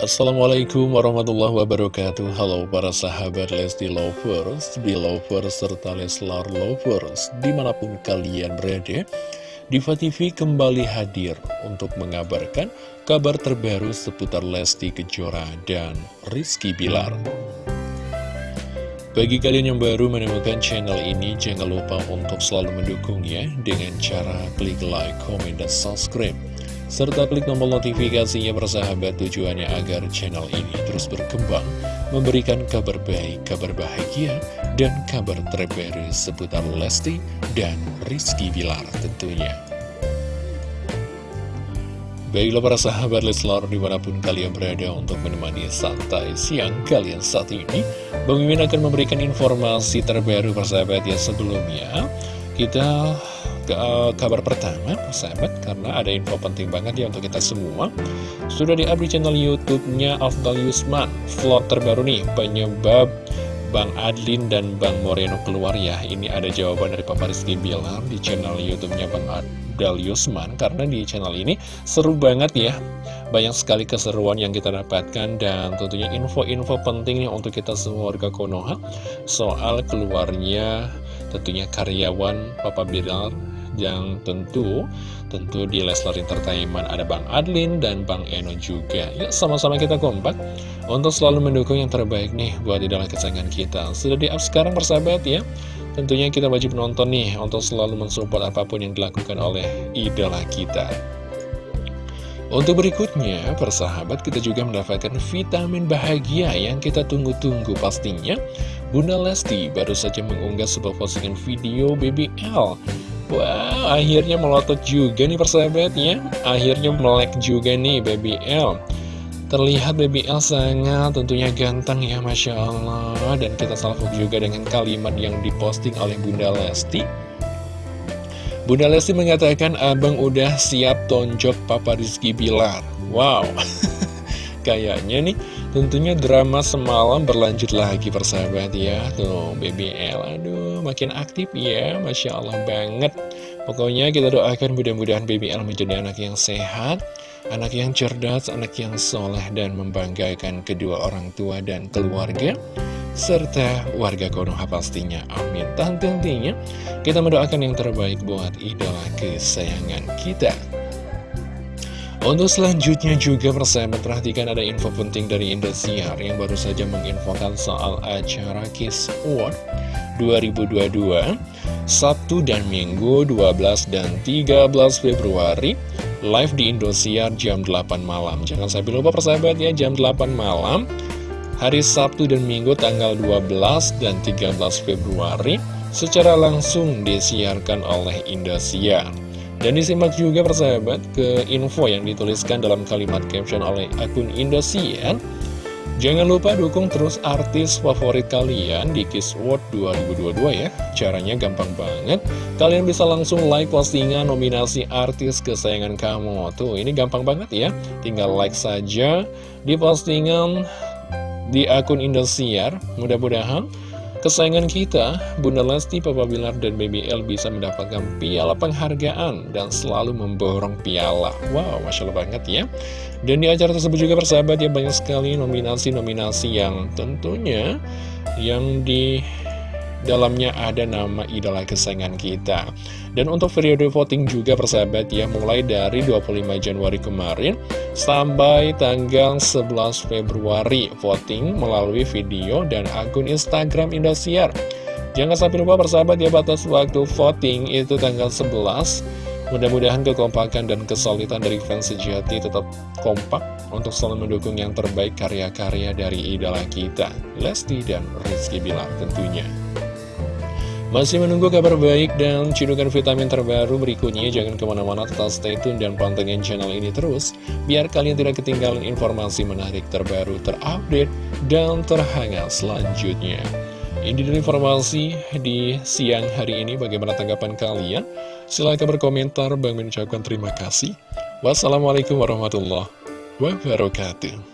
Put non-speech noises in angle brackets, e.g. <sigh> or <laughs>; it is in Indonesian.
Assalamualaikum warahmatullahi wabarakatuh. Halo para sahabat Lesti Lovers, Belovers, serta Leslar Lovers Di mana pun kalian berada Diva TV kembali hadir untuk mengabarkan kabar terbaru seputar Lesti Kejora dan Rizky Bilar. Bagi kalian yang baru menemukan channel ini, jangan lupa untuk selalu mendukungnya dengan cara klik like, komen, dan subscribe serta klik tombol notifikasinya bersahabat tujuannya agar channel ini terus berkembang, memberikan kabar baik, kabar bahagia, dan kabar terbaru seputar Lesti dan Rizky Bilar tentunya. Baiklah para sahabat Leslar di mana pun kalian berada untuk menemani santai siang kalian saat ini Bang Mimin akan memberikan informasi terbaru persahabat ya sebelumnya Kita ke uh, kabar pertama, sahabat, karena ada info penting banget ya untuk kita semua. Sudah di di channel YouTube-nya Afdal Yusman, vlog terbaru nih, penyebab Bang Adlin dan Bang Moreno keluar ya. Ini ada jawaban dari Papa Rizky Bilar di channel YouTube-nya Bang Adal Yusman, karena di channel ini seru banget ya. Banyak sekali keseruan yang kita dapatkan dan tentunya info-info pentingnya untuk kita semua warga Konoha soal keluarnya tentunya karyawan Papa Bilar yang tentu tentu di Leslar Entertainment ada Bang Adlin dan Bang Eno juga. Ya sama-sama kita kompak. Untuk selalu mendukung yang terbaik nih buat idola kesayangan kita. Sudah di up sekarang persahabat ya? Tentunya kita wajib nonton nih untuk selalu mensupport apa pun yang dilakukan oleh idola kita. Untuk berikutnya, persahabat kita juga mendapatkan vitamin bahagia yang kita tunggu-tunggu pastinya. Bunda Lesti baru saja mengunggah sebuah postingan video BBL Wow, akhirnya melotot juga nih persahabatnya. Akhirnya melek juga nih Baby L. Terlihat Baby L sangat tentunya ganteng ya Masya Allah. Dan kita salvo juga dengan kalimat yang diposting oleh Bunda Lesti. Bunda Lesti mengatakan Abang udah siap tonjok Papa Rizky Bilar. Wow. <laughs> Kayaknya nih tentunya drama semalam berlanjut lagi persahabat ya Tuh Baby L aduh makin aktif ya Masya Allah banget Pokoknya kita doakan mudah-mudahan Baby L menjadi anak yang sehat Anak yang cerdas, anak yang soleh dan membanggakan kedua orang tua dan keluarga serta warga Konoha pastinya. Amin. Tentunya kita mendoakan yang terbaik buat idola kesayangan kita. Untuk selanjutnya juga persahabat perhatikan ada info penting dari Indosiar yang baru saja menginfokan soal acara Kiss Award 2022 Sabtu dan Minggu 12 dan 13 Februari live di Indosiar jam 8 malam. Jangan sampai lupa persahabat ya jam 8 malam hari Sabtu dan Minggu tanggal 12 dan 13 Februari secara langsung disiarkan oleh Indosiar dan disimak juga persahabat ke info yang dituliskan dalam kalimat caption oleh akun Indosiar. Jangan lupa dukung terus artis favorit kalian di Kiss World 2022 ya. Caranya gampang banget. Kalian bisa langsung like postingan nominasi artis kesayangan kamu. Tuh, ini gampang banget ya. Tinggal like saja di postingan di akun Indosiar. Mudah-mudahan Kesayangan kita, Bunda Lesti, Papa Bilar, dan Baby L bisa mendapatkan piala penghargaan dan selalu memborong piala. Wow, Masya Allah banget ya. Dan di acara tersebut juga persahabat ya banyak sekali nominasi-nominasi yang tentunya yang di dalamnya ada nama idola kesayangan kita. Dan untuk periode voting juga persahabat ya, mulai dari 25 Januari kemarin sampai tanggal 11 Februari voting melalui video dan akun Instagram Indosiar. Jangan sampai lupa persahabat ya, batas waktu voting itu tanggal 11 Mudah-mudahan kekompakan dan kesulitan dari fans sejati tetap kompak untuk selalu mendukung yang terbaik karya-karya dari idola kita, Lesti dan Rizky Bilar tentunya. Masih menunggu kabar baik dan cidukan vitamin terbaru berikutnya. Jangan ke mana-mana tetap stay tune dan pantengin channel ini terus Biar kalian tidak ketinggalan informasi menarik terbaru, terupdate, dan terhangat selanjutnya. Ini dari informasi di siang hari ini. Bagaimana tanggapan kalian? Silahkan berkomentar, Bang mengucapkan terima kasih. Wassalamualaikum warahmatullahi wabarakatuh